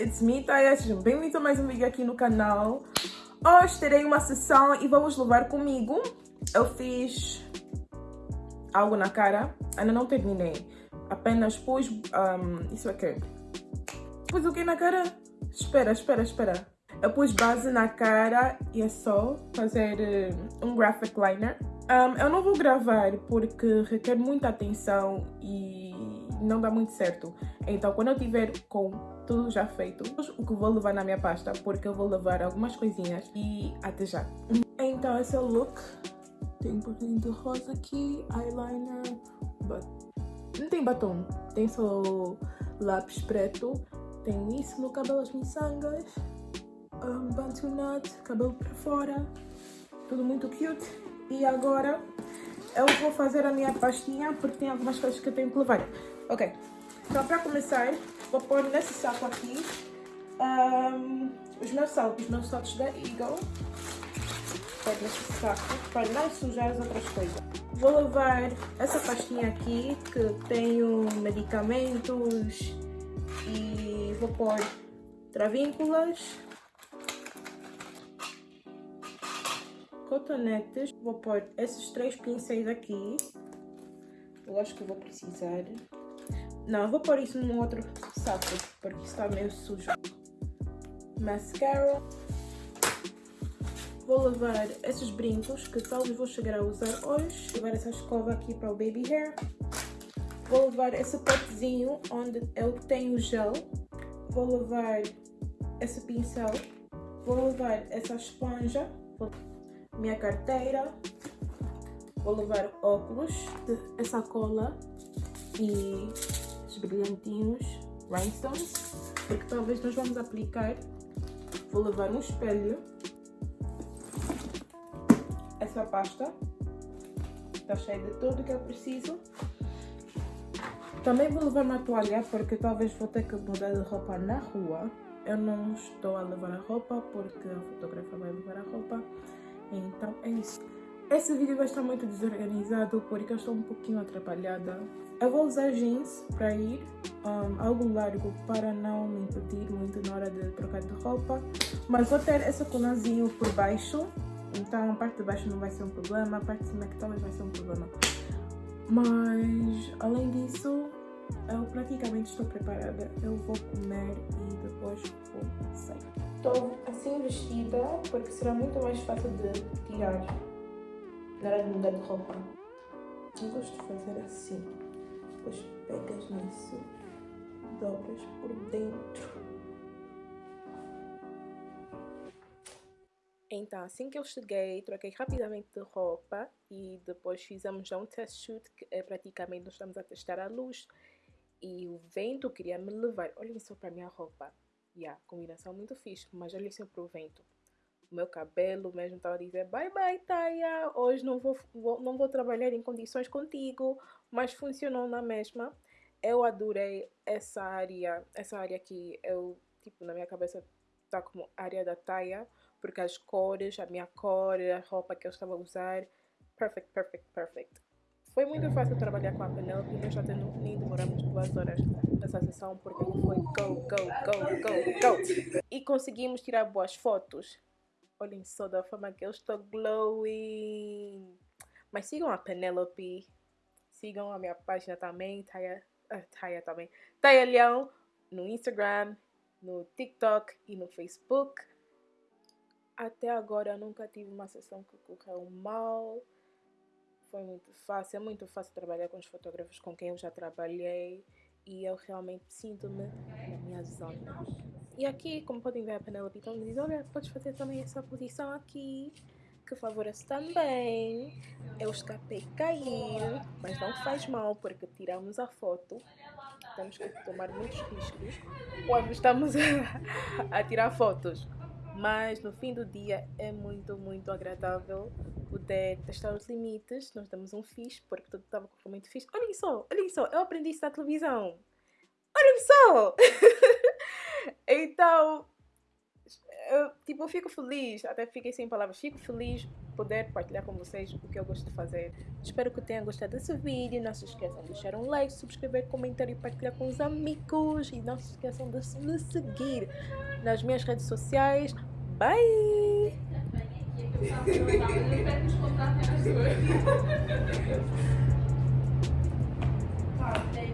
it's me, Taya. Sejam bem-vindos a mais um vídeo aqui no canal. Hoje terei uma sessão e vamos levar comigo. Eu fiz algo na cara, ainda não terminei. Apenas pus, um, isso aqui. Pus o que na cara? Espera, espera, espera. Eu pus base na cara e é só fazer uh, um graphic liner. Um, eu não vou gravar porque requer muita atenção e não dá muito certo. Então, quando eu tiver com tudo já feito, o que vou levar na minha pasta, porque eu vou levar algumas coisinhas e até já. Então, esse é o look. Tem um pouquinho de rosa aqui, eyeliner, but... não tem batom, tem só lápis preto. Tenho isso no cabelo, as miçangas, um, nut, cabelo para fora, tudo muito cute. E agora eu vou fazer a minha pastinha porque tem algumas coisas que eu tenho que levar. Ok, então para começar, vou pôr nesse saco aqui um, os meus saltos, os meus saltos da Eagle. Pôr nesse saco para não sujar as outras coisas. Vou levar essa pastinha aqui que tenho medicamentos e vou pôr travínculas, cotonetes. Vou pôr esses três pincéis aqui. Eu acho que vou precisar. Não, vou pôr isso num outro saco, porque está meio sujo. Mascara. Vou levar esses brincos, que talvez vou chegar a usar hoje. Vou levar essa escova aqui para o baby hair. Vou levar esse potezinho onde eu tenho gel. Vou levar esse pincel. Vou levar essa esponja minha carteira, vou levar óculos, essa cola e os brilhantinhos, rhinestones, porque talvez nós vamos aplicar. Vou levar um espelho, essa pasta, está cheia de tudo que eu preciso. Também vou levar uma toalha, porque talvez vou ter que mudar de roupa na rua. Eu não estou a levar a roupa, porque a fotógrafa vai levar a roupa. Então é isso. Esse vídeo vai estar muito desorganizado porque eu estou um pouquinho atrapalhada. Eu vou usar jeans para ir um, algo largo para não me impedir muito na hora de trocar de roupa. Mas vou ter esse colazinho por baixo. Então a parte de baixo não vai ser um problema, a parte de cima que talvez vai ser um problema. Mas além disso, eu praticamente estou preparada. Eu vou comer e depois vou sair. Estou assim vestida porque será muito mais fácil de tirar na hora de mudar de roupa. Eu gosto de fazer assim. Depois pegas nisso, dobras por dentro. Então, assim que eu cheguei, troquei rapidamente de roupa e depois fizemos já um test shoot, que é praticamente nós estamos a testar a luz e o vento queria me levar. Olhem só para a minha roupa. Yeah, combinação muito fixe, mas olhem só para o vento. Meu cabelo mesmo estava a dizer bye bye Taya, hoje não vou, vou, não vou trabalhar em condições contigo, mas funcionou na mesma. Eu adorei essa área, essa área que eu, tipo, na minha cabeça está como área da Taya, porque as cores, a minha cor, a roupa que eu estava a usar, perfect, perfect, perfect. Foi muito fácil trabalhar com a Penelope, nós já nem demoramos duas horas nessa sessão porque foi go, go, go, go, go. E conseguimos tirar boas fotos. Olhem só da forma que eu estou glowing. Mas sigam a Penelope, sigam a minha página também, Taya, uh, Taya também, Taya Leão, no Instagram, no TikTok e no Facebook. Até agora nunca tive uma sessão que correu mal foi muito fácil, é muito fácil trabalhar com os fotógrafos com quem eu já trabalhei e eu realmente sinto-me na minha zona. E aqui, como podem ver, a Penelope então me diz, olha, podes fazer também essa posição aqui, que favorece também. Eu escapei caiu, mas não faz mal, porque tiramos a foto. Temos que tomar muitos riscos quando estamos a tirar fotos mas no fim do dia é muito, muito agradável poder testar os limites. Nós damos um fixe, porque tudo estava muito fixe. Olhem só, olhem só, eu aprendi isso na televisão. Só! então, eu, tipo, eu fico feliz, até fiquei sem palavras, fico feliz poder partilhar com vocês o que eu gosto de fazer. Espero que tenham gostado desse vídeo. Não se esqueçam de deixar um like, subscrever, comentar e partilhar com os amigos. E não se esqueçam de me seguir nas minhas redes sociais. Bye!